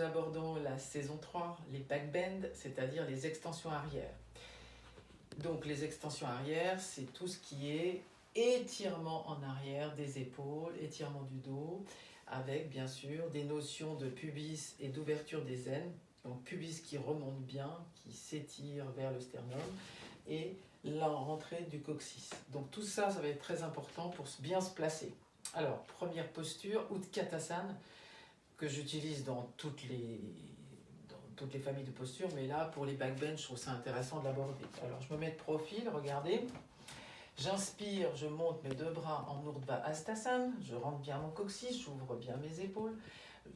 abordons la saison 3, les backbends, c'est-à-dire les extensions arrière. Donc les extensions arrière, c'est tout ce qui est étirement en arrière des épaules, étirement du dos, avec bien sûr des notions de pubis et d'ouverture des aines. Donc pubis qui remonte bien, qui s'étire vers le sternum, et la rentrée du coccyx. Donc tout ça, ça va être très important pour bien se placer. Alors, première posture, Utkatasana, que j'utilise dans toutes les familles de postures, mais là, pour les backbench, je trouve ça intéressant de l'aborder. Alors, je me mets de profil, regardez. J'inspire, je monte mes deux bras en Urdhva Astasana, je rentre bien mon coccyx, j'ouvre bien mes épaules.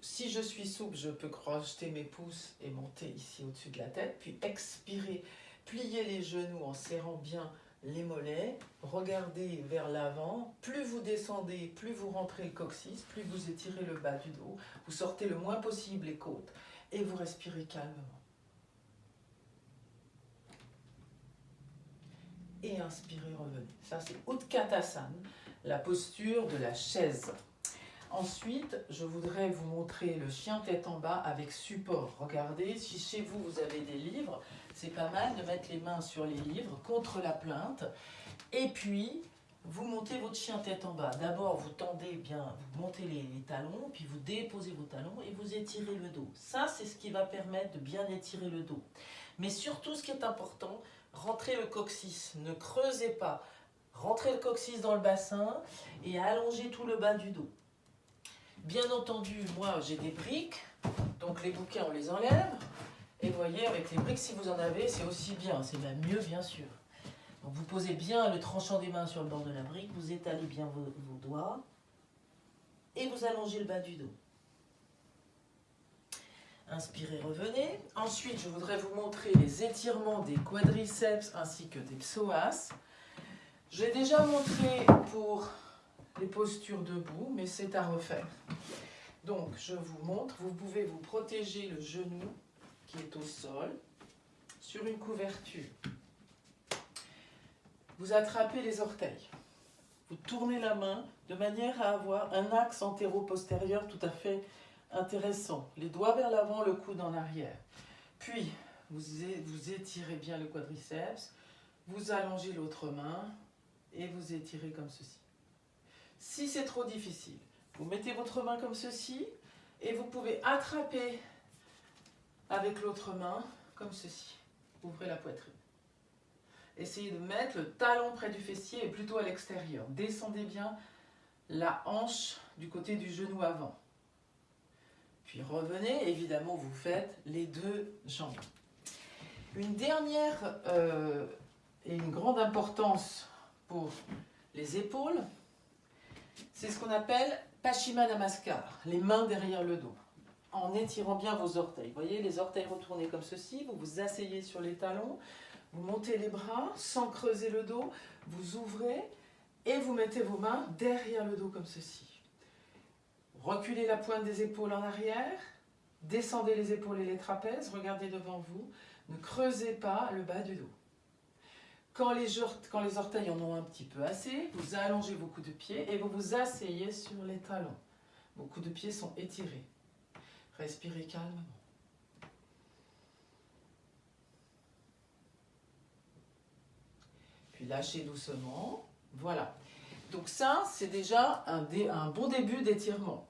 Si je suis souple, je peux crocheter mes pouces et monter ici au-dessus de la tête, puis expirer, plier les genoux en serrant bien les mollets, regardez vers l'avant, plus vous descendez, plus vous rentrez le coccyx, plus vous étirez le bas du dos, vous sortez le moins possible les côtes et vous respirez calmement. Et inspirez, revenez. Ça, c'est Utkatasana, la posture de la chaise. Ensuite, je voudrais vous montrer le chien tête en bas avec support. Regardez, si chez vous, vous avez des livres, c'est pas mal de mettre les mains sur les livres contre la plainte. Et puis, vous montez votre chien tête en bas. D'abord, vous tendez bien, vous montez les, talons, puis vous déposez vos talons et vous étirez le dos. Ça, c'est ce qui va permettre de bien étirer le dos. Mais surtout, ce qui est important, rentrez le coccyx. Ne creusez pas. Rentrez le coccyx dans le bassin et allongez tout le bas du dos. Bien entendu, moi, j'ai des briques. Donc, les bouquets, on les enlève. Et voyez, avec les briques, si vous en avez, c'est aussi bien. C'est même mieux, bien sûr vous posez bien le tranchant des mains sur le bord de la brique, vous étalez bien vos, doigts et vous allongez le bas du dos. Inspirez, revenez. Ensuite, je voudrais vous montrer les étirements des quadriceps ainsi que des psoas. J'ai déjà montré pour les postures debout, mais c'est à refaire. Donc, je vous montre, vous pouvez vous protéger le genou qui est au sol sur une couverture. Vous attrapez les orteils. Vous tournez la main de manière à avoir un axe antéro-postérieur tout à fait intéressant. Les doigts vers l'avant, le coude en arrière. Puis, vous, vous étirez bien le quadriceps, vous allongez l'autre main et vous étirez comme ceci. Si c'est trop difficile, vous mettez votre main comme ceci et vous pouvez attraper avec l'autre main comme ceci. Ouvrez la poitrine. Essayez de mettre le talon près du fessier et plutôt à l'extérieur. Descendez bien la hanche du côté du genou avant. Puis revenez, évidemment vous faites les deux jambes. Une dernière euh, et une grande importance pour les épaules, c'est ce qu'on appelle Pashima Namaskar, les mains derrière le dos, en étirant bien vos orteils. Vous voyez, les orteils retournés comme ceci, vous vous asseyez sur les talons, vous montez les bras sans creuser le dos, vous ouvrez et vous mettez vos mains derrière le dos comme ceci. Reculez la pointe des épaules en arrière, descendez les épaules et les trapèzes, regardez devant vous, ne creusez pas le bas du dos. Quand les, quand les orteils en ont un petit peu assez, vous allongez vos coups de pied et vous vous asseyez sur les talons. Vos coups de pied sont étirés. Respirez calmement. lâchez doucement. Voilà. Donc ça, c'est déjà un, bon début d'étirement.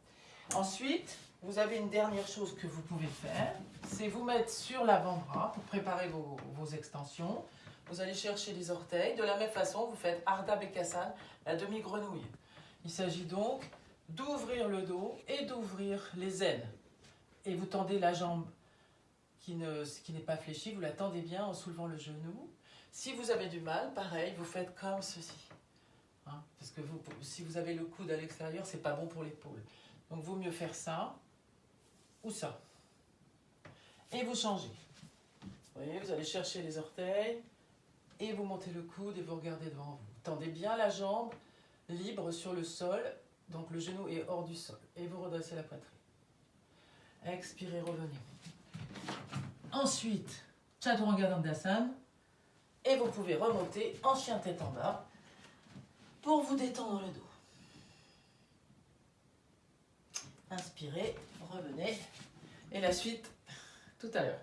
Ensuite, vous avez une dernière chose que vous pouvez faire, c'est vous mettre sur l'avant-bras pour préparer vos, extensions. Vous allez chercher les orteils. De la même façon, vous faites Arda Bekassan, la demi-grenouille. Il s'agit donc d'ouvrir le dos et d'ouvrir les ailes. Et vous tendez la jambe qui n'est qui pas fléchie, vous la tendez bien en soulevant le genou. Si vous avez du mal, pareil, vous faites comme ceci. Hein, parce que vous, si vous avez le coude à l'extérieur, c'est pas bon pour l'épaule. Donc, vaut mieux faire ça ou ça. Et vous changez. Vous voyez, vous allez chercher les orteils et vous montez le coude et vous regardez devant vous. Tendez bien la jambe libre sur le sol, donc le genou est hors du sol. Et vous redressez la poitrine. Expirez, revenez. Ensuite, Chaturanga Dandasana. Et vous pouvez remonter en chien tête en bas pour vous détendre le dos. Inspirez, revenez. Et la suite, tout à l'heure.